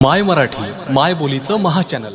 माय मराठी माय बोलीचं महाचॅनल